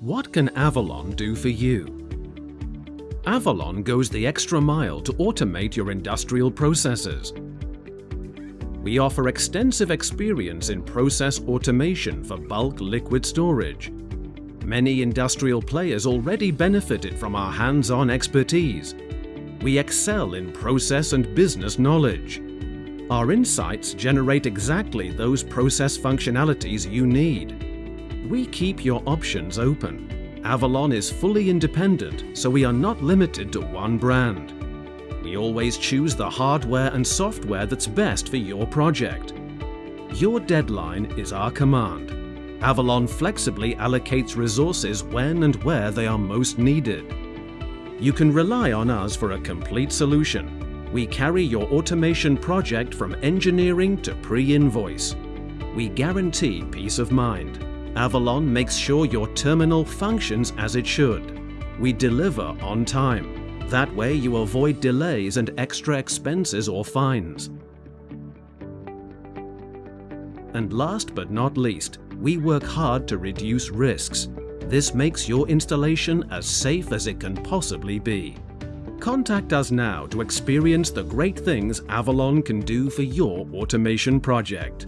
What can Avalon do for you? Avalon goes the extra mile to automate your industrial processes. We offer extensive experience in process automation for bulk liquid storage. Many industrial players already benefited from our hands-on expertise. We excel in process and business knowledge. Our insights generate exactly those process functionalities you need. We keep your options open Avalon is fully independent, so we are not limited to one brand. We always choose the hardware and software that's best for your project. Your deadline is our command. Avalon flexibly allocates resources when and where they are most needed. You can rely on us for a complete solution. We carry your automation project from engineering to pre-invoice. We guarantee peace of mind. Avalon makes sure your terminal functions as it should. We deliver on time. That way you avoid delays and extra expenses or fines. And last but not least, we work hard to reduce risks. This makes your installation as safe as it can possibly be. Contact us now to experience the great things Avalon can do for your automation project.